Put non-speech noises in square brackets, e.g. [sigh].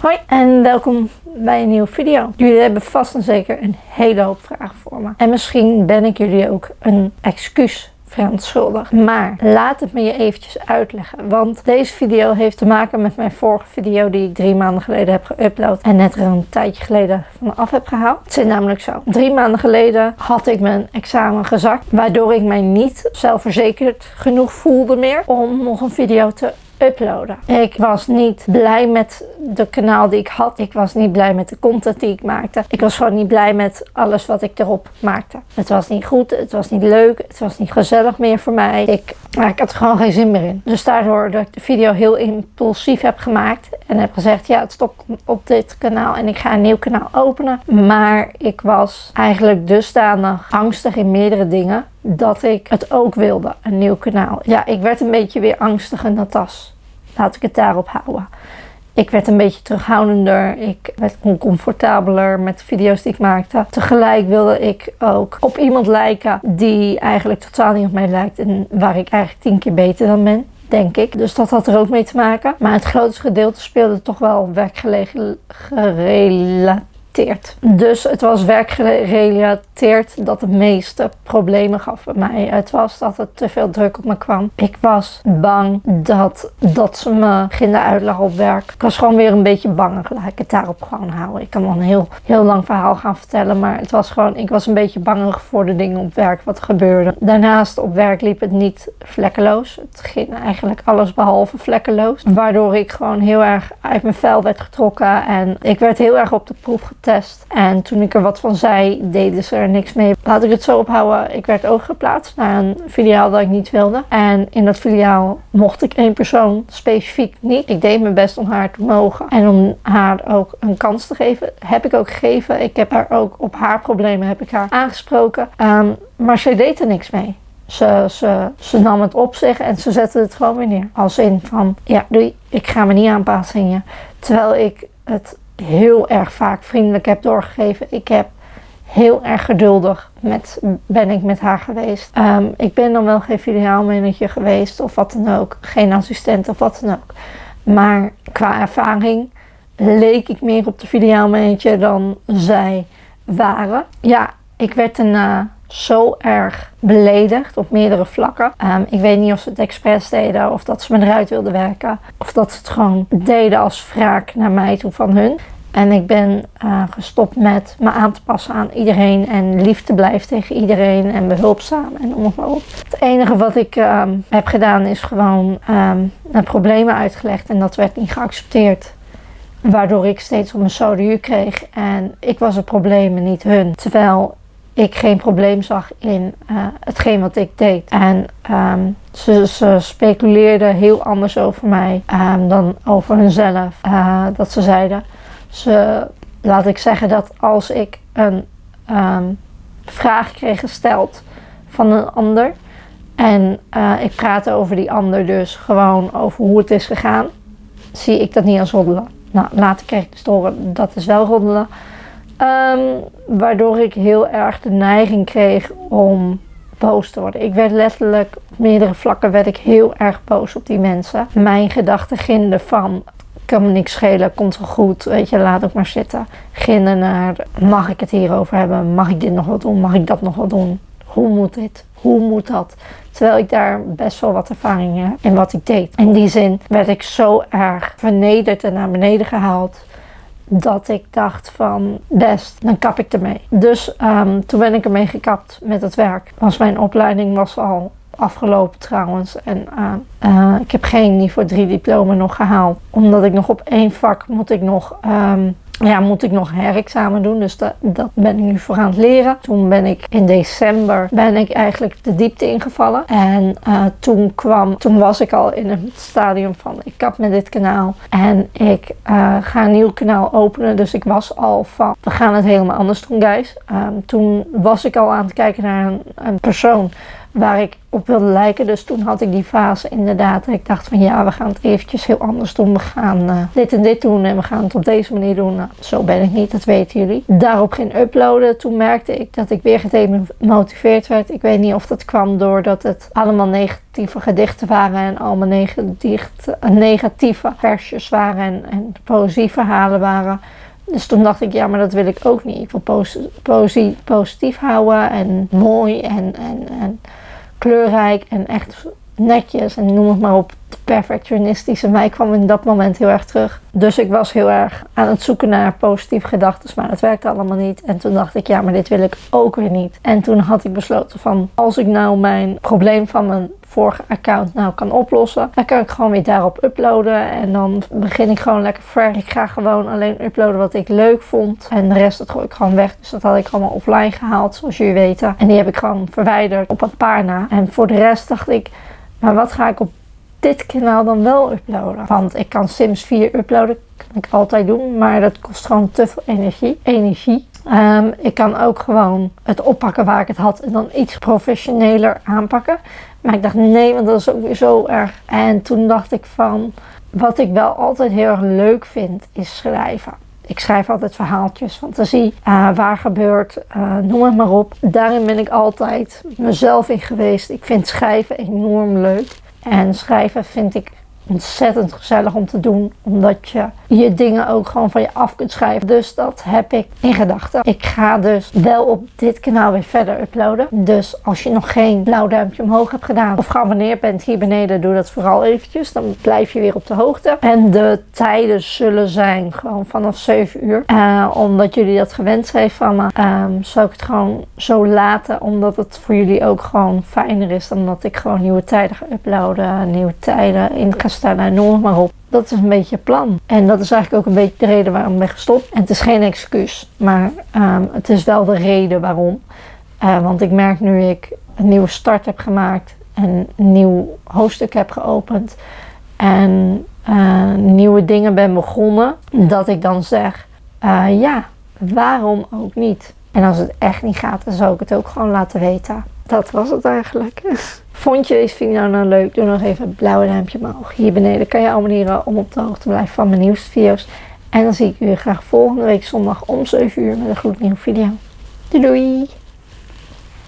Hoi en welkom bij een nieuwe video. Jullie hebben vast en zeker een hele hoop vragen voor me. En misschien ben ik jullie ook een excuus verontschuldigd. Maar laat het me je eventjes uitleggen. Want deze video heeft te maken met mijn vorige video die ik drie maanden geleden heb geüpload. En net er een tijdje geleden vanaf heb gehaald. Het zit namelijk zo. Drie maanden geleden had ik mijn examen gezakt. Waardoor ik mij niet zelfverzekerd genoeg voelde meer om nog een video te uploaden. Ik was niet blij met de kanaal die ik had. Ik was niet blij met de content die ik maakte. Ik was gewoon niet blij met alles wat ik erop maakte. Het was niet goed, het was niet leuk, het was niet gezellig meer voor mij. Ik, ik had er gewoon geen zin meer in. Dus daardoor dat ik de video heel impulsief heb gemaakt en heb gezegd ja het stopt op dit kanaal en ik ga een nieuw kanaal openen. Maar ik was eigenlijk dusdanig angstig in meerdere dingen dat ik het ook wilde, een nieuw kanaal. Ja, ik werd een beetje weer angstig in dat. Laat ik het daarop houden. Ik werd een beetje terughoudender. Ik werd oncomfortabeler met de video's die ik maakte. Tegelijk wilde ik ook op iemand lijken die eigenlijk totaal niet op mij lijkt. En waar ik eigenlijk tien keer beter dan ben denk ik. Dus dat had er ook mee te maken. Maar het grootste gedeelte speelde toch wel werkgerelateerd dus het was werkgerelateerd dat de meeste problemen gaf bij mij. Het was dat er te veel druk op me kwam. Ik was bang dat, dat ze me gingen uitleggen op werk. Ik was gewoon weer een beetje bang. Laat ik het daarop gewoon houden. Ik kan wel een heel, heel lang verhaal gaan vertellen. Maar het was gewoon, ik was een beetje bang voor de dingen op werk wat gebeurde. Daarnaast op werk liep het niet vlekkeloos. Het ging eigenlijk alles behalve vlekkeloos. Waardoor ik gewoon heel erg uit mijn vel werd getrokken. En ik werd heel erg op de proef getest en toen ik er wat van zei, deden ze er niks mee. Laat ik het zo ophouden. Ik werd overgeplaatst naar een filiaal dat ik niet wilde. En in dat filiaal mocht ik één persoon specifiek niet. Ik deed mijn best om haar te mogen. En om haar ook een kans te geven. Heb ik ook gegeven. Ik heb haar ook op haar problemen heb ik haar aangesproken. Um, maar zij deed er niks mee. Ze, ze, ze nam het op zich en ze zette het gewoon weer neer. Als in van, ja doei, ik ga me niet aanpassen in je. Terwijl ik het heel erg vaak vriendelijk heb doorgegeven. Ik heb heel erg geduldig met, ben ik met haar geweest. Ehm, ik ben dan wel geen filiaalmanager geweest of wat dan ook. Geen assistent of wat dan ook. Maar qua ervaring leek ik meer op de filiaalmanager dan zij waren. Ja, ik werd daarna zo erg beledigd op meerdere vlakken. Ehm, ik weet niet of ze het expres deden of dat ze me eruit wilden werken. Of dat ze het gewoon deden als wraak naar mij toe van hun. En ik ben uh, gestopt met me aan te passen aan iedereen en lief te blijven tegen iedereen en behulpzaam en om maar op. Het enige wat ik um, heb gedaan is gewoon um, mijn problemen uitgelegd en dat werd niet geaccepteerd. Waardoor ik steeds op mijn soduur kreeg en ik was het probleem en niet hun. Terwijl ik geen probleem zag in uh, hetgeen wat ik deed. En um, ze, ze speculeerden heel anders over mij um, dan over hunzelf. Uh, dat ze zeiden, ze, laat ik zeggen dat als ik een um, vraag kreeg gesteld van een ander. En uh, ik praatte over die ander dus gewoon over hoe het is gegaan. Zie ik dat niet als roddelen. Nou, later kreeg ik dus horen dat is wel roddelen. Um, waardoor ik heel erg de neiging kreeg om boos te worden. Ik werd letterlijk op meerdere vlakken werd ik heel erg boos op die mensen. Mijn gedachten gingen van kan me niks schelen, komt wel goed, weet je, laat ook maar zitten. Ginnen naar, mag ik het hierover hebben, mag ik dit nog wat doen, mag ik dat nog wat doen, hoe moet dit, hoe moet dat? Terwijl ik daar best wel wat ervaring heb in wat ik deed. In die zin werd ik zo erg vernederd en naar beneden gehaald dat ik dacht van best, dan kap ik ermee. Dus um, toen ben ik ermee gekapt met het werk. Want mijn opleiding was al afgelopen trouwens. En uh, uh, ik heb geen niveau 3 diploma nog gehaald. Omdat ik nog op één vak moet ik nog um, ja, moet ik nog herexamen doen. Dus dat, dat ben ik nu voor aan het leren. Toen ben ik in december ben ik eigenlijk de diepte ingevallen. En uh, toen kwam, toen was ik al in het stadium van ik kap met dit kanaal. En ik uh, ga een nieuw kanaal openen. Dus ik was al van we gaan het helemaal anders doen guys. Um, toen was ik al aan het kijken naar een, een persoon waar ik op wilde lijken. Dus toen had ik die fase inderdaad. Ik dacht van ja, we gaan het eventjes heel anders doen. We gaan uh, dit en dit doen en we gaan het op deze manier doen. Nou, zo ben ik niet, dat weten jullie. Daarop ging uploaden. Toen merkte ik dat ik weer gedemotiveerd werd. Ik weet niet of dat kwam doordat het allemaal negatieve gedichten waren en allemaal negatieve, negatieve versjes waren en, en poëzieverhalen waren. Dus toen dacht ik, ja, maar dat wil ik ook niet. Ik wil positief houden en mooi en, en, en kleurrijk en echt netjes en noem het maar op. De perfectionistische mij kwam in dat moment heel erg terug. Dus ik was heel erg aan het zoeken naar positieve gedachten, maar dat werkte allemaal niet. En toen dacht ik, ja, maar dit wil ik ook weer niet. En toen had ik besloten van, als ik nou mijn probleem van mijn vorige account nou kan oplossen, dan kan ik gewoon weer daarop uploaden. En dan begin ik gewoon lekker fresh. Ik ga gewoon alleen uploaden wat ik leuk vond. En de rest dat gooi ik gewoon weg. Dus dat had ik allemaal offline gehaald, zoals jullie weten. En die heb ik gewoon verwijderd op een paar na. En voor de rest dacht ik, maar wat ga ik op dit kanaal dan wel uploaden? Want ik kan Sims 4 uploaden, kan ik altijd doen, maar dat kost gewoon te veel energie. energie. Um, ik kan ook gewoon het oppakken waar ik het had en dan iets professioneler aanpakken. Maar ik dacht nee, want dat is ook weer zo erg. En toen dacht ik van, wat ik wel altijd heel erg leuk vind, is schrijven. Ik schrijf altijd verhaaltjes, fantasie, uh, waar gebeurt, uh, noem het maar op. Daarin ben ik altijd mezelf in geweest. Ik vind schrijven enorm leuk. En schrijven vind ik ontzettend gezellig om te doen. Omdat je je dingen ook gewoon van je af kunt schrijven. Dus dat heb ik in gedachten. Ik ga dus wel op dit kanaal weer verder uploaden. Dus als je nog geen blauw duimpje omhoog hebt gedaan of geabonneerd bent hier beneden, doe dat vooral eventjes. Dan blijf je weer op de hoogte. En de tijden zullen zijn gewoon vanaf 7 uur. Uh, omdat jullie dat gewend zijn van me, um, zou ik het gewoon zo laten. Omdat het voor jullie ook gewoon fijner is dan dat ik gewoon nieuwe tijden ga uploaden. Nieuwe tijden in en noem maar op. Dat is een beetje het plan. En dat is eigenlijk ook een beetje de reden waarom ik ben gestopt. En het is geen excuus, maar um, het is wel de reden waarom. Uh, want ik merk nu ik een nieuwe start heb gemaakt en een nieuw hoofdstuk heb geopend en uh, nieuwe dingen ben begonnen, dat ik dan zeg, uh, ja, waarom ook niet? En als het echt niet gaat, dan zou ik het ook gewoon laten weten. Dat was het eigenlijk. [laughs] Vond je deze video nou leuk? Doe nog even het blauwe duimpje omhoog. Hier beneden kan je abonneren om op de hoogte te blijven van mijn nieuwste video's. En dan zie ik jullie graag volgende week zondag om 7 uur met een gloednieuwe video. Doei doei!